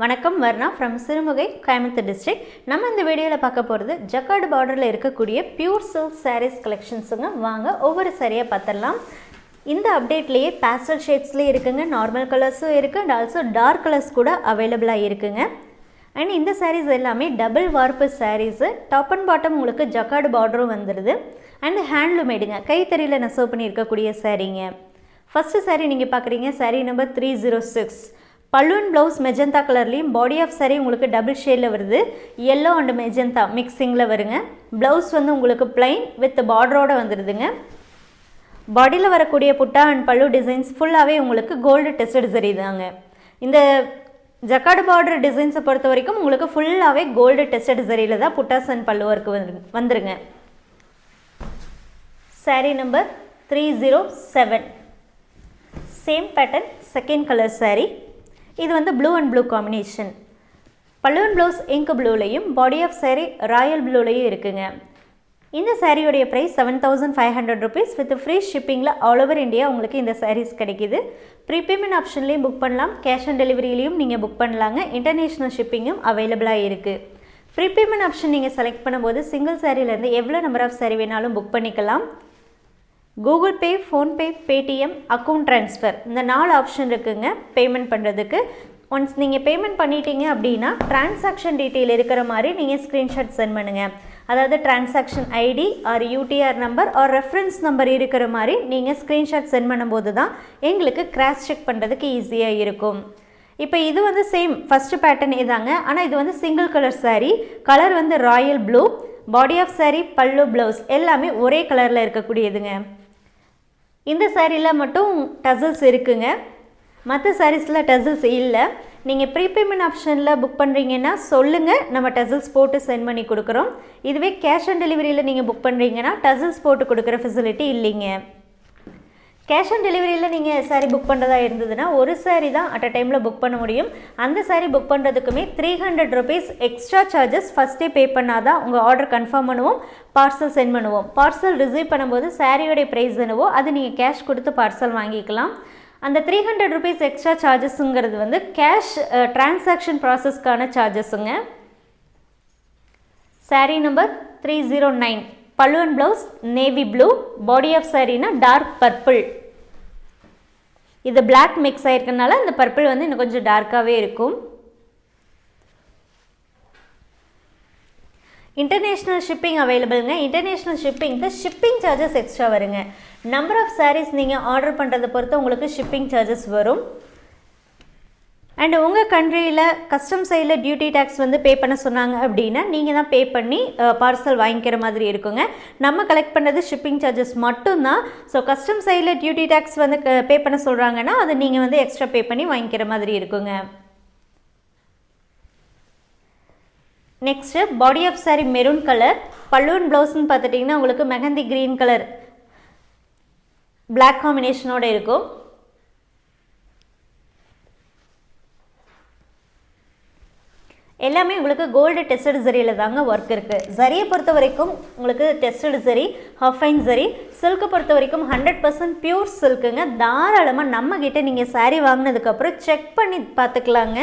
வணக்கம் Varna from Sirumugai Coimbatore district நம்ம இந்த வீடியோவில் பார்க்க போகிறது ஜக்கார்டு பார்டரில் இருக்கக்கூடிய பியூர் சில்க் சாரீஸ் கலெக்ஷன்ஸுங்க வாங்க ஒவ்வொரு சாரியாக பார்த்துடலாம். இந்த அப்டேட்லேயே பேஸ்டல் ஷேட்ஸ்லேயே இருக்குங்க. நார்மல் கலர்ஸும் இருக்குது அண்ட் ஆல்சோ டார்க் கலர்ஸ் கூட அவைலபிளாக இருக்குங்க. அண்ட் இந்த சாரீஸ் எல்லாமே double warp saris top and bottom உங்களுக்கு ஜக்கார்டு பார்டரும் வந்துடுது அண்ட் ஹேண்ட்லூமேடுங்க கைத்தறியில் நெசவு பண்ணியிருக்கக்கூடிய சாரீங்க ஃபஸ்ட்டு சாரீ நீங்கள் பார்க்குறீங்க. Sari number three zero six பல்லுவன் ப்ளவுஸ் மெஜந்தா கலர்லேயும் பாடி ஆஃப் சாரீ உங்களுக்கு டபுள் ஷேடில் வருது. எல்லோ அண்ட் மெஜந்தா மிக்சிங்கில் வருங்க. ப்ளவுஸ் வந்து உங்களுக்கு பிளைன் வித் பார்டரோடு வந்துடுதுங்க பாடியில் வரக்கூடிய புட்டா அண்ட் பல்லு டிசைன்ஸ் ஃபுல்லாகவே உங்களுக்கு கோல்டு டெஸ்டட் சரி தாங்க. இந்த ஜக்காடு பார்டர் டிசைன்ஸை பொறுத்த வரைக்கும் உங்களுக்கு ஃபுல்லாகவே கோல்டு டெஸ்டட் சரியில் தான் புட்டாஸ் அண்ட் பல்லு ஒர்க்கு வந்து வந்துருங்க. Saree number three zero seven same pattern second colour saree இது வந்து ப்ளூ அண்ட் ப்ளூ காம்பினேஷன் பல்லுவன் ப்ளவுஸ் இங்க் ப்ளூலையும் பாடி ஆஃப் சேரீ ராயல் ப்ளூலையும் இருக்குங்க. இந்த சாரியோடைய price seven thousand five hundred rupees with free ஷிப்பிங்கில் all over India உங்களுக்கு இந்த சாரீஸ் கிடைக்கிது. ப்ரீபேமெண்ட் ஆப்ஷன்லேயும் புக் பண்ணலாம். கேஷ் ஆன் டெலிவரியிலையும் நீங்கள் புக் பண்ணலாங்க. இன்டர்நேஷ்னல் ஷிப்பிங்கும் அவைலபிளாக இருக்குது ப்ரீபேமெண்ட் ஆப்ஷன் நீங்கள் செலக்ட் பண்ணும்போது சிங்கிள் சாரிலேருந்து எவ்வளோ நம்பர் ஆஃப் சாரி வேணாலும் புக் பண்ணிக்கலாம். Google Pay PhonePe Paytm account transfer. இந்த நாலு ஆப்ஷன் இருக்குங்க பேமெண்ட் பண்ணுறதுக்கு ஒன்ஸ் நீங்கள் பேமெண்ட் பண்ணிட்டீங்க அப்படின்னா டிரான்சாக்ஷன் டீட்டெயில் இருக்கிற மாதிரி நீங்கள் ஸ்க்ரீன்ஷாட் சென்ட் பண்ணுங்கள் அதாவது transaction ID or UTR number or reference number இருக்கிற மாதிரி நீங்கள் ஸ்க்ரீன்ஷாட் சென்ட் பண்ணும்போது தான் எங்களுக்கு கிராஸ் செக் பண்ணுறதுக்கு ஈஸியாக இருக்கும். இப்போ இது வந்து சேம் ஃபஸ்ட்டு பேட்டர்ன் இதாங்க. ஆனால் இது வந்து சிங்கிள் கலர் சாரீ கலர் வந்து royal blue. Body of sari pallu blouse எல்லாமே ஒரே கலரில் இருக்கக்கூடியதுங்க. இந்த சாரியில் மட்டும் டசல்ஸ் இருக்குங்க. மற்ற சாரீஸில் டசல்ஸ் இல்லை. நீங்கள் ப்ரீபேமெண்ட் ஆப்ஷனில் புக் பண்ணுறீங்கன்னா சொல்லுங்கள் நம்ம டசல்ஸ் போட்டு சென்ட் பண்ணி கொடுக்குறோம். இதுவே கேஷ் ஆன் டெலிவரியில் நீங்கள் புக் பண்ணுறீங்கன்னா டசல்ஸ் போட்டு கொடுக்குற ஃபெசிலிட்டி இல்லைங்க. கேஷ் ஆன் டெலிவரியில் நீங்கள் சாரீ புக் பண்ணுறதா இருந்ததுன்னா ஒரு சாரீ தான் அட் அ டைமில் புக் பண்ண முடியும். அந்த sari book பண்ணுறதுக்குமே three hundred rupees extra charges ஃபஸ்ட்டே பே பண்ணால் தான் உங்கள் ஆர்டர் கன்ஃபார்ம் பண்ணுவோம் பார்சல் சென்ட் பண்ணுவோம். பார்சல் ரிசீவ் பண்ணும்போது சாரியோடைய ப்ரைஸ் என்னவோ அது நீங்கள் கேஷ் கொடுத்து பார்சல் வாங்கிக்கலாம். அந்த த்ரீ ஹண்ட்ரட் ருபீஸ் எக்ஸ்ட்ரா சார்ஜஸ்ஸுங்கிறது வந்து கேஷ் டிரான்சாக்ஷன் ப்ராசஸ்க்கான சார்ஜஸுங்க sari number three zero nine பல்லுவன் blouse navy blue body of சாரீனா dark purple இது பிளாக் மிக்ஸ் ஆகிருக்கனால இந்த பர்பிள் வந்து இன்னும் கொஞ்சம் டார்க்காகவே இருக்கும். இன்டர்நேஷ்னல் ஷிப்பிங் அவைலபிளுங்க இன்டர்நேஷ்னல் ஷிப்பிங்க்கு ஷிப்பிங் சார்ஜஸ் எக்ஸ்ட்ரா வருங்க. நம்பர் ஆஃப் சாரீஸ் நீங்கள் ஆர்டர் பண்ணுறதை பொறுத்து உங்களுக்கு ஷிப்பிங் சார்ஜஸ் வரும். அண்ட் உங்கள் கண்ட்ரியில் கஸ்டம் சைடில் டியூட்டி டேக்ஸ் வந்து பே பண்ண சொன்னாங்க அப்படின்னா நீங்கள் தான் பே பண்ணி பார்சல் வாங்கிக்கிற மாதிரி இருக்குங்க. நம்ம கலெக்ட் பண்ணுறது ஷிப்பிங் சார்ஜஸ் மட்டும்தான். ஸோ கஸ்டம் சைடில் டியூட்டி டேக்ஸ் வந்து பே பண்ண சொல்கிறாங்கன்னா அது நீங்கள் வந்து எக்ஸ்ட்ரா பே பண்ணி வாங்கிக்கிற மாதிரி இருக்குங்க. Next body of sari maroon colour balloon ப்ளவுஸ்ன்னு பார்த்துட்டிங்கன்னா உங்களுக்கு மெஹந்தி க்ரீன் கலர் பிளாக் காம்பினேஷனோடு இருக்கும். எல்லாமே உங்களுக்கு கோல்டு டெஸ்டட் ஜரியில் தாங்க ஒர்க் இருக்குது ஜரியை பொறுத்த வரைக்கும் உங்களுக்கு tested zari half fine zari silk பொறுத்த வரைக்கும் ஹண்ட்ரட் பர்சன்ட் பியூர் சில்க்குங்க தாராளமாக நம்மக்கிட்ட நீங்கள் சாரீ வாங்கினதுக்கப்புறம் செக் பண்ணி பார்த்துக்கலாங்க.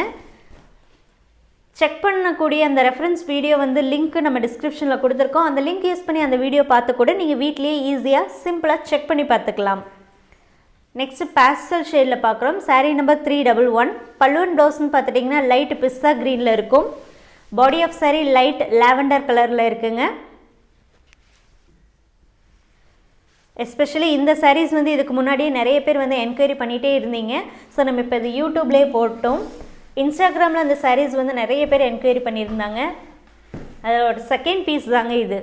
செக் பண்ணக்கூடிய அந்த ரெஃபரன்ஸ் வீடியோ வந்து லிங்க் நம்ம டிஸ்கிரிப்ஷனில் கொடுத்துருக்கோம். அந்த லிங்க் யூஸ் பண்ணி அந்த வீடியோ பார்த்து கூட நீங்கள் வீட்லேயே ஈஸியாக சிம்பிளாக செக் பண்ணி பார்த்துக்கலாம். நெக்ஸ்ட்டு பேஸ்டல் ஷேடில் பார்க்குறோம். Sari number three double one பல்லுவன் ப்ளவுஸ்னு பார்த்துட்டிங்கன்னா லைட் பிஸ்ஸா க்ரீனில் இருக்கும். Body of sari light lavender கலரில் இருக்குங்க. எஸ்பெஷலி இந்த சாரீஸ் வந்து இதுக்கு முன்னாடியே நிறைய பேர் வந்து என்கொயரி பண்ணிகிட்டே இருந்தீங்க. ஸோ நம்ம இப்போ இது யூடியூப்லேயே போட்டோம். இன்ஸ்டாகிராமில் அந்த சாரீஸ் வந்து நிறைய பேர் என்கொயரி பண்ணியிருந்தாங்க. அதோட செகண்ட் பீஸ் தாங்க இது.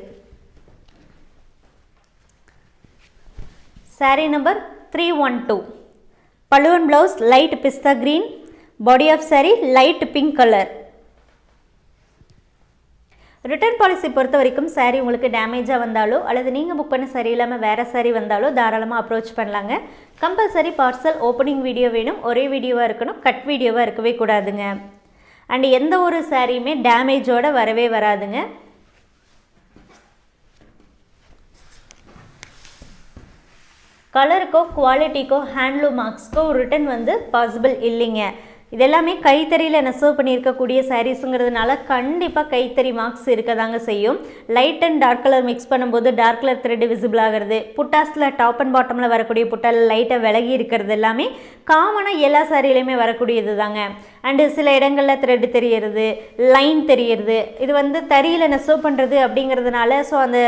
Sari number three one two பழுவன் blouse light pista green body of sari light pink colour return policy பொறுத்த வரைக்கும் சாரீ உங்களுக்கு டேமேஜாக வந்தாலோ அல்லது நீங்கள் புக் பண்ண சரி இல்லாமல் வேறு சாரீ வந்தாலோ தாராளமாக அப்ரோச் பண்ணலாங்க. கம்பல்சரி பார்சல் ஓப்பனிங் வீடியோ வேணும். ஒரே வீடியோவாக இருக்கணும். கட் வீடியோவாக இருக்கவே கூடாதுங்க. அண்ட் எந்த ஒரு சாரியுமே டேமேஜோடு வரவே வராதுங்க. கலருக்கோ குவாலிட்டிக்கோ ஹேண்ட்லூம் மார்க்ஸ்க்கோ ரிட்டன் வந்து பாசிபிள் இல்லைங்க. இதெல்லாமே கைத்தறியில் நெசவு பண்ணியிருக்கக்கூடிய சாரீஸுங்கிறதுனால கண்டிப்பாக கைத்தறி மார்க்ஸ் இருக்க தாங்க செய்யும். Light and dark colour mix பண்ணும்போது டார்க் கலர் த்ரெட் விசிபிள் ஆகிறது புட்டாஸில் டாப் அண்ட் பாட்டமில் வரக்கூடிய புட்டால் லைட்டாக விலகி இருக்கிறது எல்லாமே காமனாக எல்லா சாரிலையுமே வரக்கூடியது தாங்க அண்டு சில இடங்களில் த்ரெட் தெரியறது லைன் தெரியறது இது வந்து தறியில் நெசவு பண்ணுறது அப்படிங்கிறதுனால ஸோ அந்த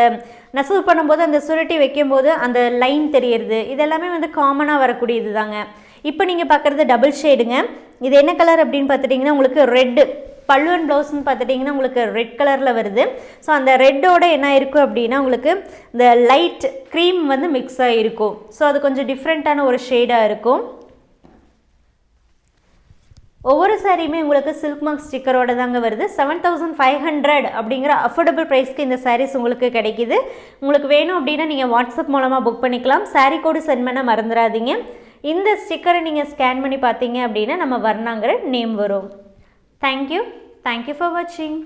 நெசவு பண்ணும்போது அந்த சுருட்டி வைக்கும்போது அந்த லைன் தெரியறது இதெல்லாமே வந்து காமனாக வரக்கூடியது தாங்க இப்போ நீங்கள் பார்க்குறது டபுள் ஷேடுங்க இது என்ன கலர் அப்படின்னு பார்த்துட்டிங்கன்னா உங்களுக்கு ரெட்டு பல்லுவன் ப்ளவுஸ்ன்னு பார்த்துட்டிங்கன்னா உங்களுக்கு ரெட் கலரில் வருது. ஸோ அந்த ரெட்டோட என்ன இருக்கும் அப்படின்னா உங்களுக்கு இந்த லைட் க்ரீம் வந்து மிக்ஸ் ஆகிருக்கும் ஸோ அது கொஞ்சம் டிஃப்ரெண்ட்டான ஒரு ஷேடாக இருக்கும். ஒவ்வொரு சாரியுமே உங்களுக்கு சில்க் மார்க் ஸ்டிக்கரோட தாங்க வருது. செவன் தௌசண்ட் ஃபைவ் ஹண்ட்ரட் அப்படிங்கிற அஃபோர்டபுள் ப்ரைஸ்க்கு இந்த சாரீஸ் உங்களுக்கு கிடைக்கிது. உங்களுக்கு வேணும் அப்படின்னா நீங்கள் வாட்ஸ்அப் மூலமாக புக் பண்ணிக்கலாம். சாரீ கோடு சென்ட் பண்ண மறந்துடாதீங்க. இந்த ஸ்டிக்கரை நீங்கள் ஸ்கேன் பண்ணி பார்த்தீங்க அப்படின்னா நம்ம வர்ணாங்கிற நேம் வரும். Thank you thank you for வாட்சிங்